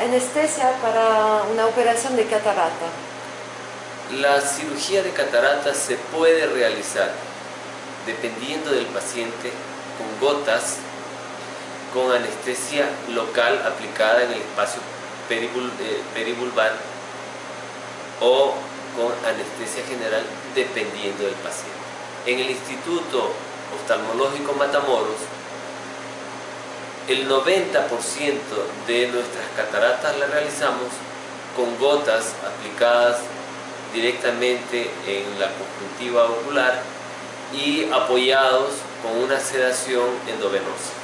anestesia para una operación de catarata? La cirugía de catarata se puede realizar dependiendo del paciente con gotas con anestesia local aplicada en el espacio eh, perivulvar o con anestesia general dependiendo del paciente. En el Instituto Oftalmológico Matamoros, el 90% de nuestras cataratas las realizamos con gotas aplicadas directamente en la conjuntiva ocular y apoyados con una sedación endovenosa.